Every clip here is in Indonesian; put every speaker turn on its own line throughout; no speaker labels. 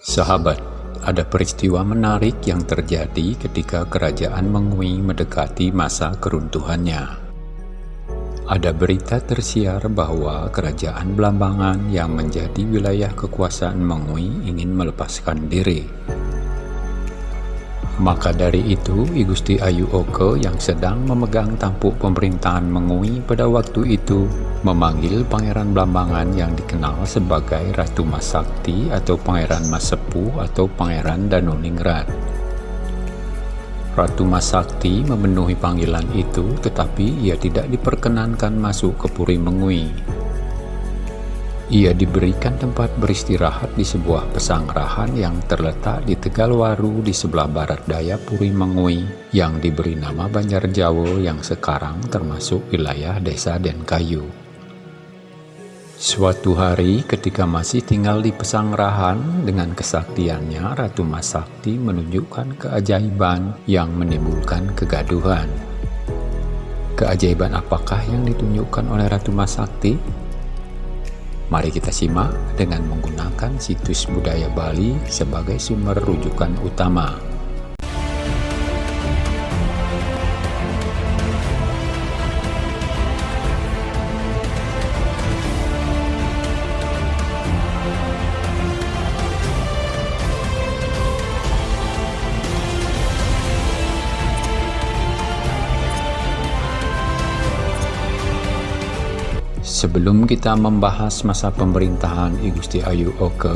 Sahabat, ada peristiwa menarik yang terjadi ketika kerajaan Mengui mendekati masa keruntuhannya. Ada berita tersiar bahwa kerajaan Blambangan yang menjadi wilayah kekuasaan Mengui ingin melepaskan diri. Maka dari itu, I Gusti Ayu Oke yang sedang memegang tampuk pemerintahan Mengui pada waktu itu memanggil Pangeran Blambangan yang dikenal sebagai Ratu Masakti atau Pangeran Masepu atau Pangeran Danuningrat. Ratu Masakti memenuhi panggilan itu tetapi ia tidak diperkenankan masuk ke Puri Mengui. Ia diberikan tempat beristirahat di sebuah pesanggrahan yang terletak di Tegalwaru di sebelah barat daya Puri Mengui yang diberi nama Banjar Jawa yang sekarang termasuk wilayah desa Denkayu. Suatu hari ketika masih tinggal di pesanggrahan dengan kesaktiannya Ratu Masakti menunjukkan keajaiban yang menimbulkan kegaduhan. Keajaiban apakah yang ditunjukkan oleh Ratu Masakti? Mari kita simak dengan menggunakan situs budaya Bali sebagai sumber rujukan utama. Sebelum kita membahas masa pemerintahan I Gusti Ayu Oke,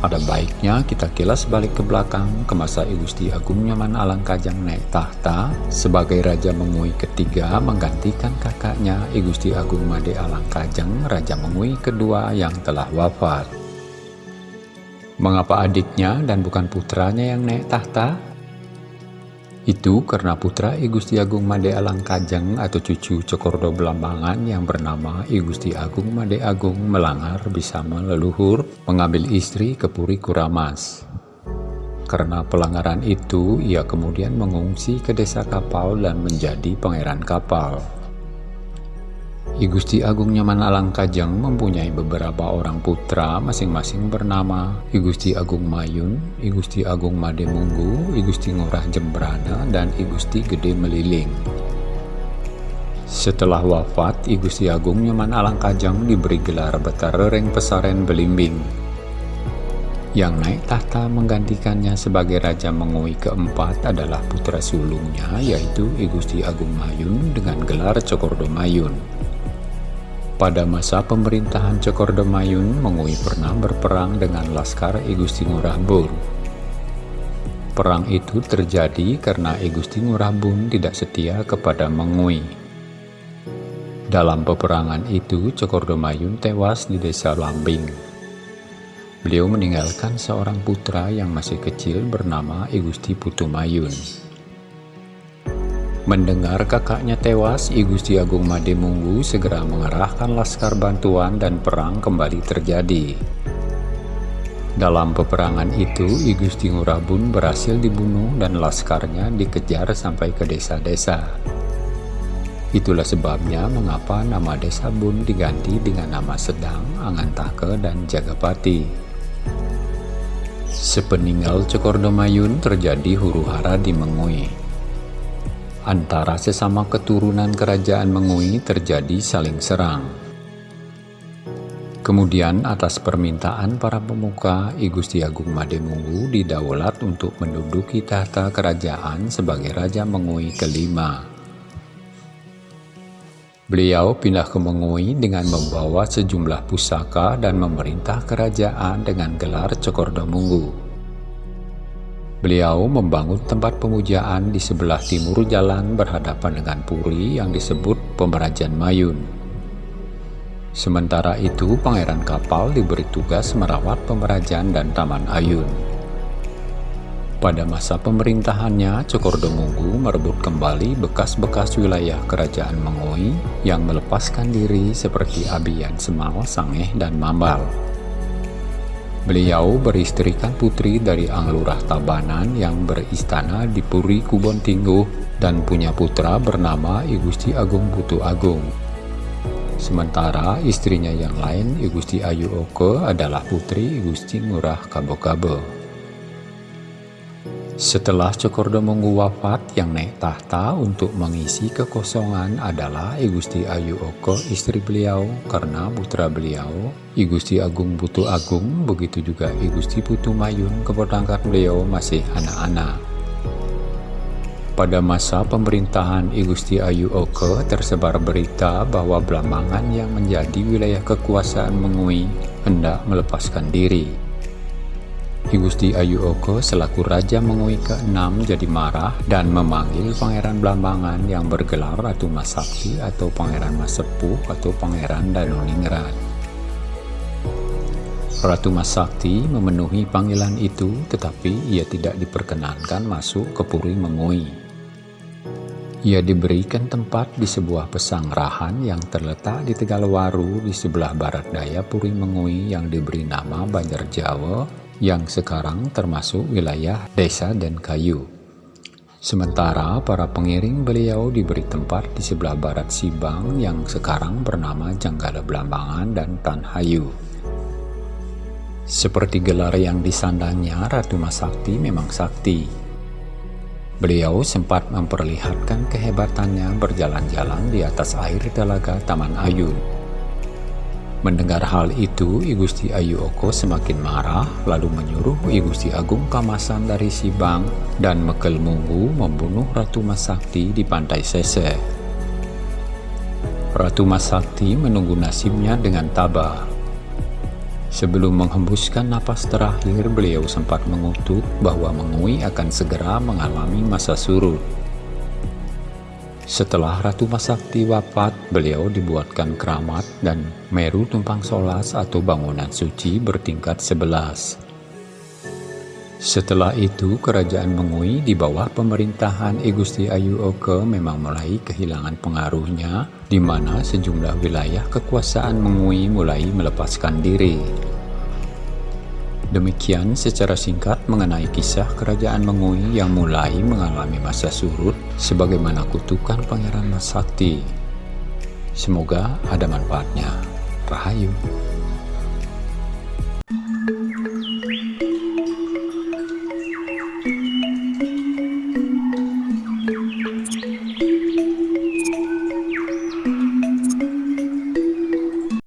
ada baiknya kita kilas balik ke belakang ke masa I Gusti Agung Nyaman Alangkajang naik tahta sebagai Raja Mengui ketiga menggantikan kakaknya I Gusti Agung Made Alangkajang, Raja Mengui kedua yang telah wafat. Mengapa adiknya dan bukan putranya yang naik tahta? Itu karena putra I Gusti Agung Made Alangkajeng atau cucu Cokordo Belambangan yang bernama I Gusti Agung Made Agung melanggar bisa meleluhur mengambil istri ke Puri Kuramas. Karena pelanggaran itu, ia kemudian mengungsi ke desa kapal dan menjadi pangeran kapal. I Gusti Agung Nyaman Alangkajeng mempunyai beberapa orang putra masing-masing bernama I Gusti Agung Mayun, I Gusti Agung Made Munggu, I Gusti Ngurah Jembrana, dan I Gusti Gede Meliling. Setelah wafat, I Gusti Agung Nyaman Alangkajeng diberi gelar Betarereng Pesaren Belimbing. Yang naik tahta menggantikannya sebagai Raja Mengui keempat adalah putra sulungnya yaitu I Gusti Agung Mayun dengan gelar Cokordo Mayun. Pada masa pemerintahan Cokordemayun, Mengui pernah berperang dengan Laskar I Gusti Ngurah Bun. Perang itu terjadi karena I Gusti Ngurah Bun tidak setia kepada Mengui. Dalam peperangan itu, Cokordemayun tewas di desa Lambing. Beliau meninggalkan seorang putra yang masih kecil bernama I Gusti Putumayun. Mendengar kakaknya tewas, I Gusti Agung Made Munggu segera mengerahkan laskar bantuan dan perang kembali terjadi. Dalam peperangan itu, I Gusti Ngurabun berhasil dibunuh dan laskarnya dikejar sampai ke desa-desa. Itulah sebabnya mengapa nama desa Bun diganti dengan nama Sedang, Angantake, dan Jagapati. Sepeninggal Cokordomayun terjadi huru-hara di Mengui antara sesama keturunan kerajaan Mengui terjadi saling serang. Kemudian atas permintaan para pemuka, I Gusti Agung Mademunggu didaulat untuk menduduki tahta kerajaan sebagai Raja Mengui kelima. Beliau pindah ke Mengui dengan membawa sejumlah pusaka dan memerintah kerajaan dengan gelar Cokordomunggu. Beliau membangun tempat pemujaan di sebelah timur jalan berhadapan dengan Puri yang disebut Pemerajan Mayun. Sementara itu, pangeran kapal diberi tugas merawat Pemerajan dan Taman Ayun. Pada masa pemerintahannya, Cokordomunggu merebut kembali bekas-bekas wilayah kerajaan Mengoi yang melepaskan diri seperti Abiyan Semal, Sangeh, dan Mambal. Beliau beristrikan putri dari Anglurah Tabanan yang beristana di Puri Kubon Tingguh dan punya putra bernama I Gusti Agung Putu Agung. Sementara istrinya yang lain I Gusti Ayu Oke adalah putri I Gusti Ngurah Kabo Setelah Cokordomonggu wafat, yang naik tahta untuk mengisi kekosongan adalah I Ayu Oko, istri beliau, karena putra beliau, I Agung Putu Agung, begitu juga I Putu Mayun, keponakan beliau masih anak-anak. Pada masa pemerintahan I Ayu Oke tersebar berita bahwa Blambangan yang menjadi wilayah kekuasaan Mengui hendak melepaskan diri. Ki Gusti Ayu Oko selaku Raja Mengui ke-6 jadi marah dan memanggil Pangeran Blambangan yang bergelar Ratu Masakti atau Pangeran Masepuh atau Pangeran Danoningrat. Ratu Masakti memenuhi panggilan itu tetapi ia tidak diperkenankan masuk ke Puri Mengui. Ia diberikan tempat di sebuah pesanggrahan yang terletak di Tegalwaru di sebelah barat daya Puri Mengui yang diberi nama Banjar Jawa yang sekarang termasuk wilayah desa dan kayu. Sementara para pengiring beliau diberi tempat di sebelah barat Sibang yang sekarang bernama Janggala Belambangan dan Tanhayu. Seperti gelar yang disandangnya, Ratu Masakti memang sakti. Beliau sempat memperlihatkan kehebatannya berjalan-jalan di atas air telaga Taman Ayun. Mendengar hal itu, I Gusti Ayu Oko semakin marah, lalu menyuruh I Gusti Agung Kamasan dari Sibang dan Mekel Munggu membunuh Ratu Masakti di pantai Sese. Ratu Masakti menunggu nasibnya dengan tabah. Sebelum menghembuskan napas terakhir, beliau sempat mengutuk bahwa Mengui akan segera mengalami masa surut. Setelah Ratu Masakti wafat, beliau dibuatkan keramat dan Meru Tumpang Solas atau bangunan suci bertingkat sebelas. Setelah itu, kerajaan Mengui di bawah pemerintahan I Ayu Oke memang mulai kehilangan pengaruhnya, di mana sejumlah wilayah kekuasaan Mengui mulai melepaskan diri. Demikian secara singkat mengenai kisah kerajaan Mengui yang mulai mengalami masa surut sebagaimana kutukan Pangeran Masakti. Semoga ada manfaatnya. Rahayu.